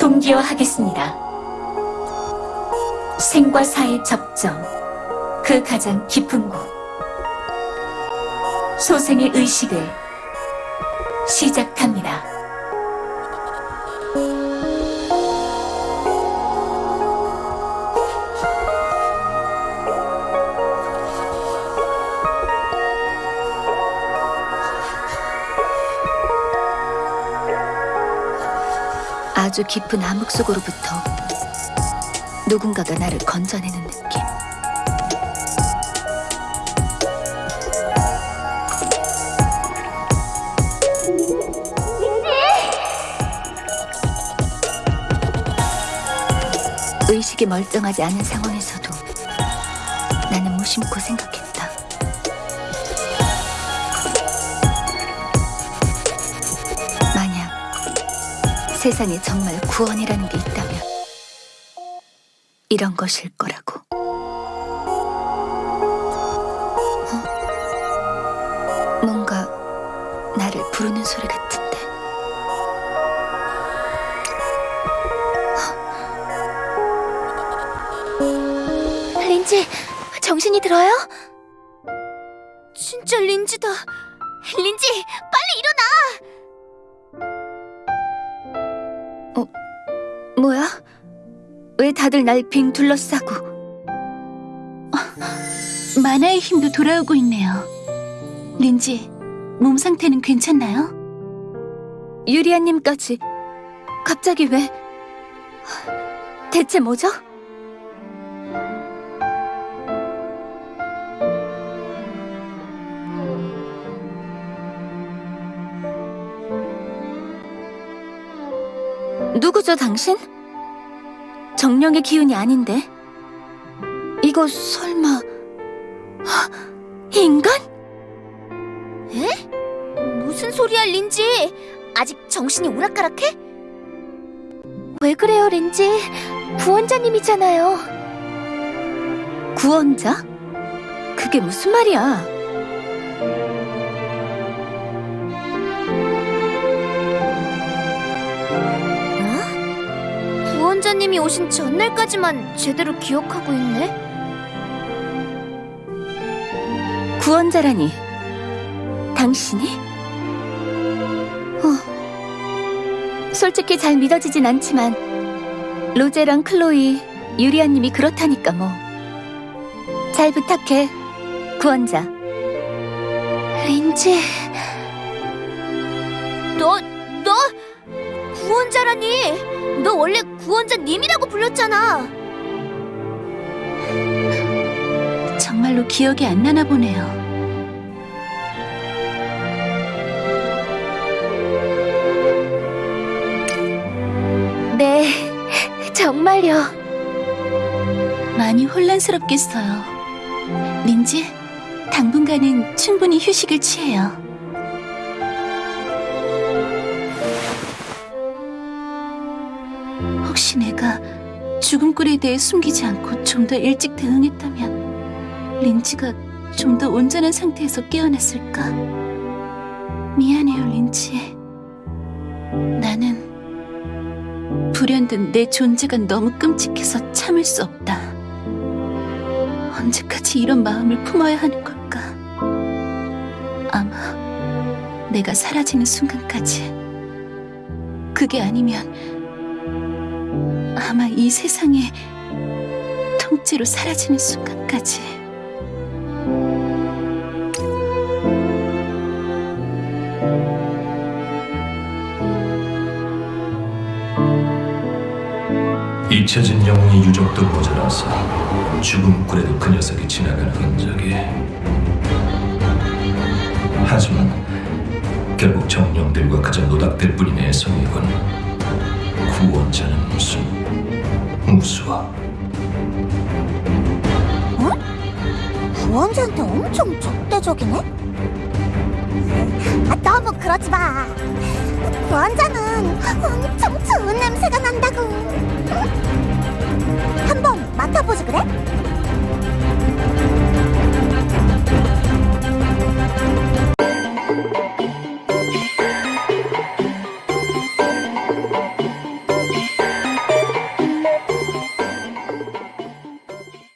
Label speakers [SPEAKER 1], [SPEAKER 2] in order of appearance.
[SPEAKER 1] 동기화하겠습니다. 생과 사의 접점, 그 가장 깊은 곳. 소생의 의식을 시작합니다.
[SPEAKER 2] 아주 깊은 암흑 속으로부터 누군가가 나를 건져내는 느낌. 의식이 멀쩡하지 않은 상황에서도 나는 무심코 생각했다. 세상에 정말 구원이라는 게 있다면 이런 것일 거라고. 어? 뭔가 나를 부르는 소리 같은데. 린지, 정신이 들어요?
[SPEAKER 3] 진짜 린지다. 린지, 어나!
[SPEAKER 2] 뭐야? 왜 다들 날 빙 둘러싸고?
[SPEAKER 4] 만화의 힘도 돌아오고 있네요. 린지, 몸 상태는 괜찮나요?
[SPEAKER 2] 유리아님까지 갑자기 왜? 대체 뭐죠? 누구죠, 당신? 정령의 기운이 아닌데? 이거 설마 헉, 인간?
[SPEAKER 3] 무슨 소리야, 린지? 아직 정신이 오락가락해?
[SPEAKER 2] 왜 그래요, 렌지? 구원자님이잖아요. 구원자? 그게 무슨 말이야?
[SPEAKER 3] 어? 구원자님이 오신 전날까지만 제대로 기억하고 있네?
[SPEAKER 2] 구원자라니. 당신이? 어. 솔직히 잘 믿어지진 않지만 로제랑 클로이, 유리아님이 그렇다니까 뭐. 잘 부탁해, 구원자.
[SPEAKER 3] 린지... 너, 너! 구원자라니! 너 원래 구원자님이라고 불렀잖아!
[SPEAKER 4] 정말로 기억이 안 나나 보네요.
[SPEAKER 2] 네, 정말요.
[SPEAKER 4] 많이 혼란스럽겠어요. 린지, 당분간은 충분히 휴식을 취해요. 시 내가 죽음 꿀에 대해 숨기지 않고 좀 더 일찍 대응했다면 린지가 좀 더 온전한 상태에서 깨어났을까? 미안해요, 린지. 나는 불현듯 내 존재가 너무 끔찍해서 참을 수 없다. 언제까지 이런 마음을 품어야 하는 걸까? 아마 내가 사라지는 순간까지. 그게 아니면 아마 이 세상에 통째로 사라지는 순간까지.
[SPEAKER 5] 잊혀진 영웅의 유적도 모자라서 죽음 굴에도 그 녀석이 지나가는 흔적이 하지만 결국 정령들과 그저 노닥들 뿐인 애송이군 구원자는 무슨 무수와
[SPEAKER 6] 구원자한테 엄청 적대적이네? 아, 너무 그러지 마. 구원자는 엄청 좋은 냄새가